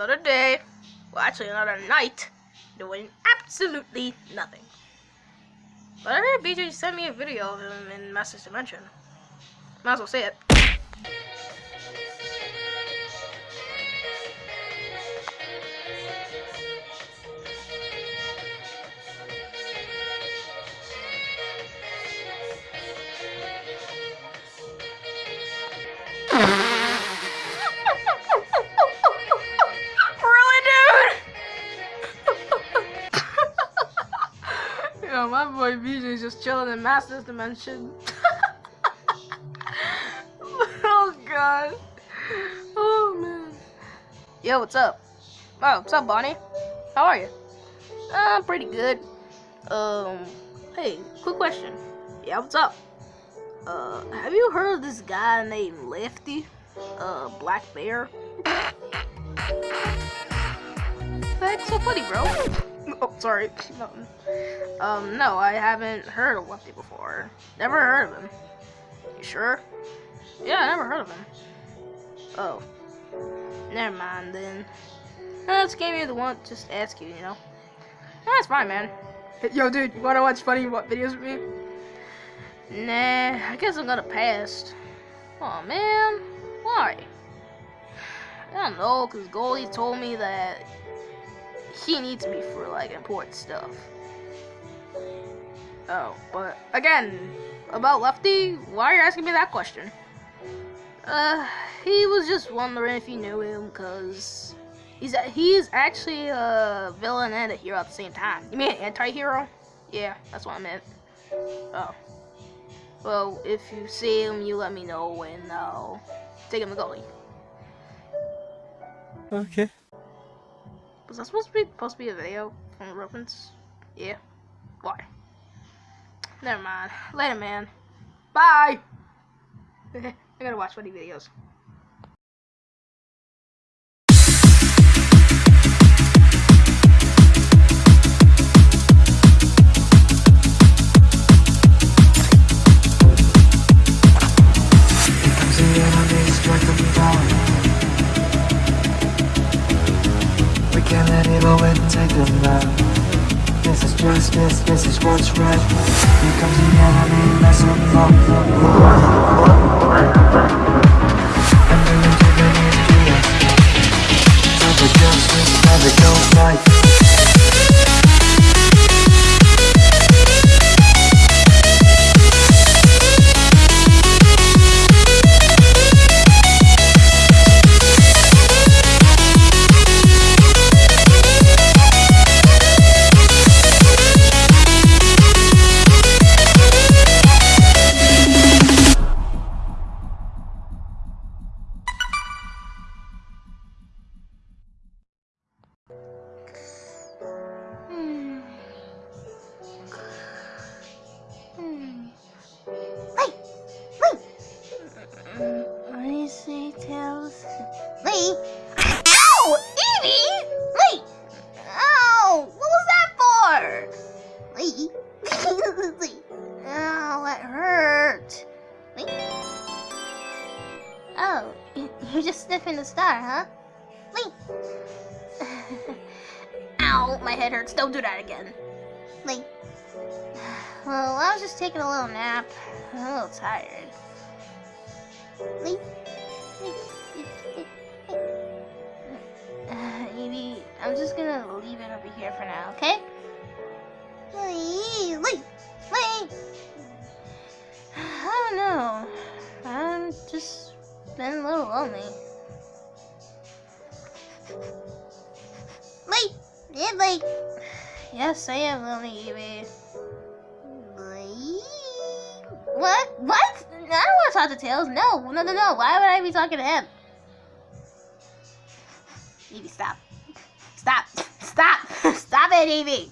another day, well, actually another night, doing absolutely nothing. But I heard BJ sent me a video of him in Master's Dimension. Might as well say it. Chilling in Master's Dimension. oh god. Oh man. Yo, what's up? Oh, what's up, Bonnie? How are you? I'm uh, pretty good. Um, hey, quick question. Yeah, what's up? Uh, have you heard of this guy named Lefty? Uh, Black Bear? That's so funny, bro. Oh, sorry. Nothing. Um, no, I haven't heard of Lefty before. Never heard of him. You sure? Yeah, I never heard of him. Oh. Never mind then. I just gave you the one just ask you, you know. That's fine, man. Yo, dude, you wanna watch funny what videos with me? Nah, I guess I'm gonna pass. Oh man, why? I don't know, cause Goldie told me that he needs me for like important stuff. Oh, but again, about Lefty, why are you asking me that question? Uh, he was just wondering if you knew him, cause he's a, he's actually a villain and a hero at the same time. You mean anti-hero? Yeah, that's what I meant. Oh. Well, if you see him, you let me know, and I'll take him to Goldie. Okay. Was that supposed to be supposed to be a video from the reference? Yeah. Why? Never mind. Later, man. Bye. I gotta watch funny videos. Is justice, this is what's right. Here comes the enemy, mess them up. And the antagonist to us. Time for justice, never go fight. Ow, that hurt. Lee? Oh, you're just sniffing the star, huh? Ow, my head hurts. Don't do that again. Lee. Well, I was just taking a little nap. I'm a little tired. Uh, Evie, I'm just gonna leave it over here for now, okay? Lee, Lee, Lee. I don't know. I'm just been a little lonely. Lee, yeah, Lee. Yes, I am lonely, Evie. Lee? What? What? I don't want to talk to Tails. No, no, no, no. Why would I be talking to him? Evie, stop. Stop. Stop. Stop it, Evie.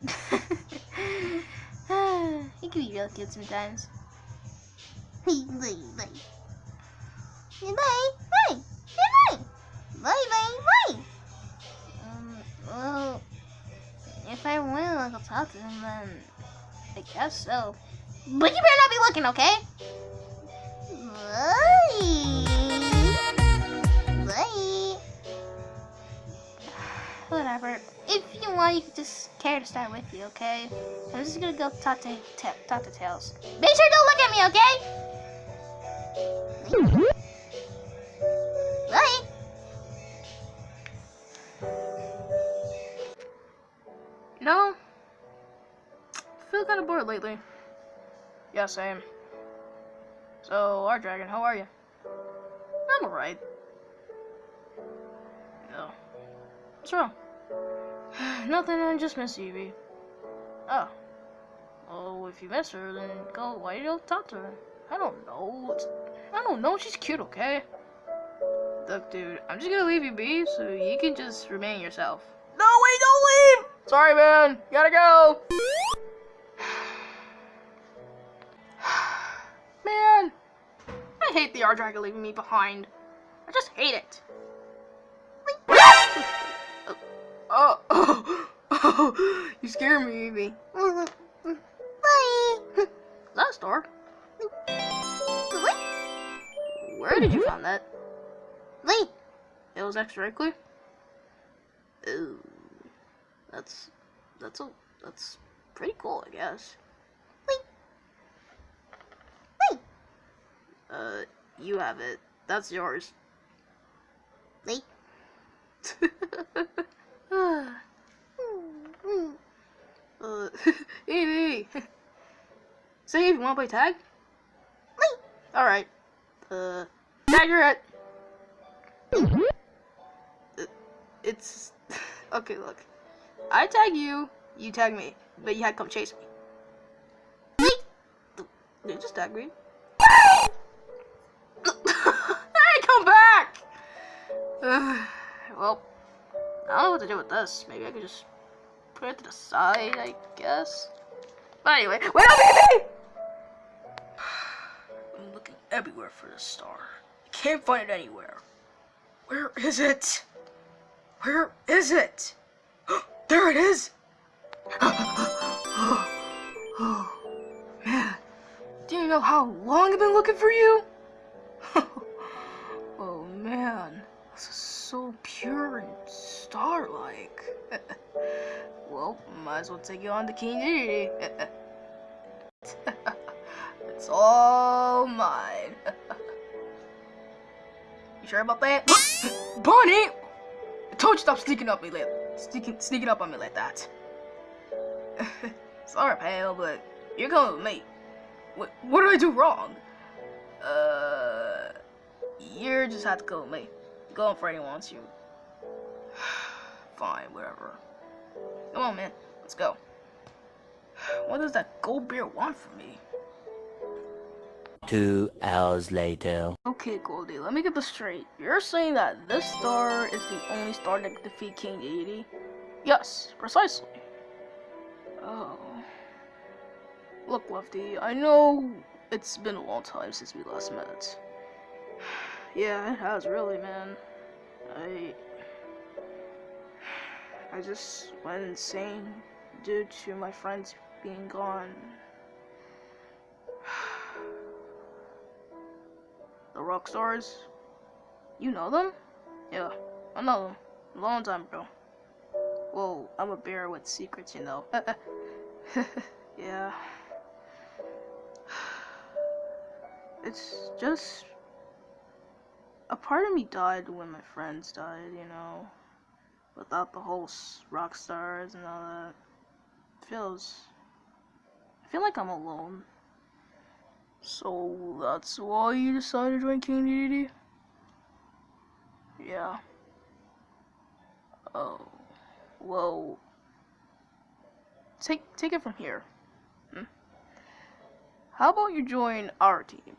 He can be real cute sometimes. Bye, bye. Bye, bye. Bye, bye. Bye, bye. Um, well, if I want to talk to him, then I guess so. But you better not be looking, okay? Bye. Bye. Whatever. Lee. you could just care to start with you, okay? I'm just gonna go talk to talk to Tails. Make sure don't look at me, okay? Bye. You know, I feel kind of bored lately. Yeah, same. So, our dragon, how are you? I'm alright. No. What's wrong? Nothing, I just miss Evie. Oh. Well, if you miss her, then go, why you don't talk to her? I don't know. It's, I don't know, she's cute, okay? Look, dude, I'm just gonna leave you be so you can just remain yourself. No, wait, don't leave! Sorry, man. Gotta go. man, I hate the R-Dragon leaving me behind. I just hate it. Oh, oh, oh, you scared me, Evie. Bye. Is that a star? What? Where did you find that? Wait. It was extra wrinkly? Ooh. That's that's a that's pretty cool, I guess. Wait. Wait. Uh, you have it. That's yours. Wait. uh, Hmm. Evie. Say, you wanna play tag? Wait. All right. Uh, tag you're at. It's okay. Look, I tag you, you tag me, but you had to come chase me. Yeah, just tag me. hey, come back! Well, I don't know what to do with this. Maybe I could just put it to the side, I guess. But anyway, wait up, baby! Everywhere for this star. I can't find it anywhere. Where is it? Where is it? there it is! man. Do you know how long I've been looking for you? oh man, this is so pure and star-like. well, might as well take you on to King all mine. you sure about that? Bonnie! I told you stop sneaking up me like sneaking sneaking up on me like that. Sorry, pal, but you're coming with me. What, what did I do wrong? Uh, you just have to go with me. Go on Freddy wants you. Fine, whatever. Come on, man. Let's go. What does that gold bear want from me? Two hours later. Okay, Goldie, let me get this straight. You're saying that this star is the only star that can defeat King Dedede? Yes, precisely. Oh. Look, Lefty, I know it's been a long time since we last met. Yeah, it has really, man. I... I just went insane due to my friends being gone. The rock stars? You know them? Yeah, I know them. Long time ago. Well, I'm a bear with secrets, you know. yeah. It's just. A part of me died when my friends died, you know. Without the whole rock stars and all that. feels. I feel like I'm alone. So that's why you decided to join King Dedede? Yeah. Oh. Well. Take take it from here. Hmm? How about you join our team?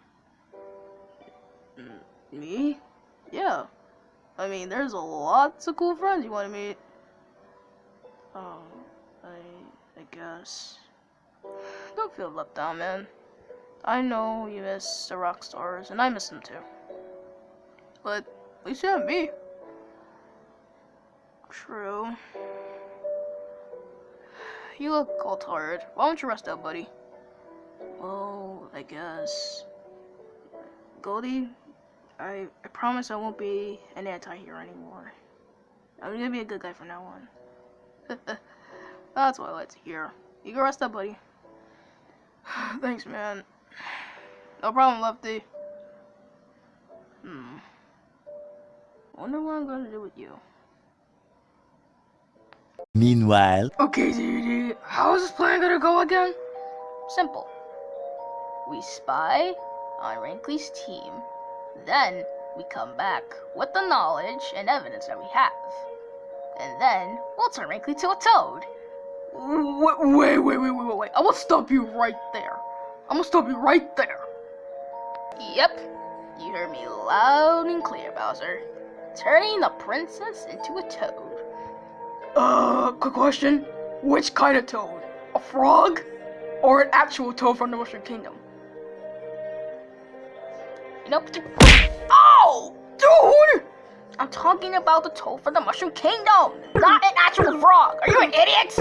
Mm, Me? Yeah. I mean, there's a lots of cool friends you want to meet. Oh, I I guess. Don't feel left out, man. I know you miss the rock stars, and I miss them too. But at least you have me. True. You look all tired. Why don't you rest up, buddy? Well, I guess. Goldie, I, I promise I won't be an anti-hero anymore. I'm gonna be a good guy from now on. That's what I like to hear. You can rest up, buddy. Thanks, man. No problem, Lefty. Hmm. Wonder what I'm gonna do with you. Meanwhile, Okay, DD. How is this plan gonna go again? Simple. We spy on Rankley's team, then we come back with the knowledge and evidence that we have. And then we'll turn Rankley to a toad. Wait, wait, wait, wait, wait, wait. I'm gonna stop you right there. I'm gonna stop you right there. Yep, you heard me loud and clear, Bowser. Turning the princess into a toad. Uh, quick question. Which kind of toad? A frog? Or an actual toad from the Mushroom Kingdom? You know, Oh! Dude! I'm talking about the toad from the Mushroom Kingdom, not an actual frog. Are you an idiot?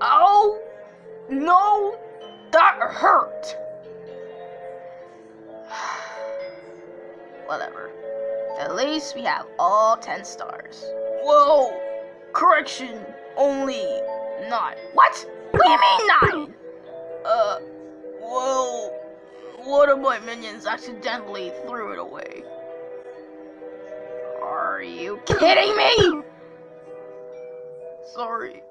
Oh! No! That hurt! Whatever. At least we have all 10 stars. Whoa! Correction, only nine. What? What do you mean nine? Uh, well, one of my minions accidentally threw it away. Are you kidding me? Sorry.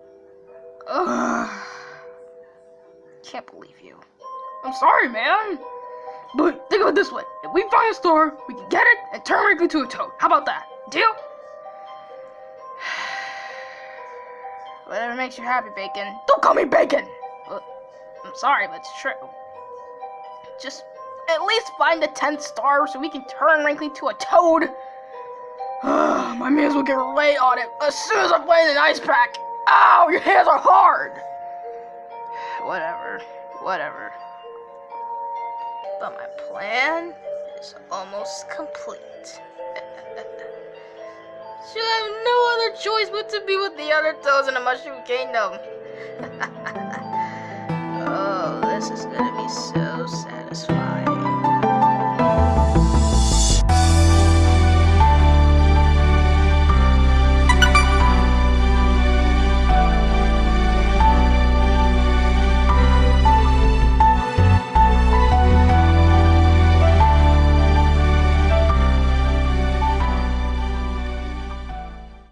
Ugh. Can't believe you. I'm sorry, man. But think of it this way: if we find a star, we can get it and turn it into a toad. How about that? Deal? Whatever makes you happy, Bacon. Don't call me Bacon! Uh, I'm sorry, but it's true. Just at least find the 10th star so we can turn Rankley to a toad. My minions will get right on it as soon as I play the ice pack. Ow, your hands are hard! Whatever, whatever. But my plan is almost complete. She'll have no other choice but to be with the other toads in the Mushroom Kingdom. oh, this is gonna be so satisfying.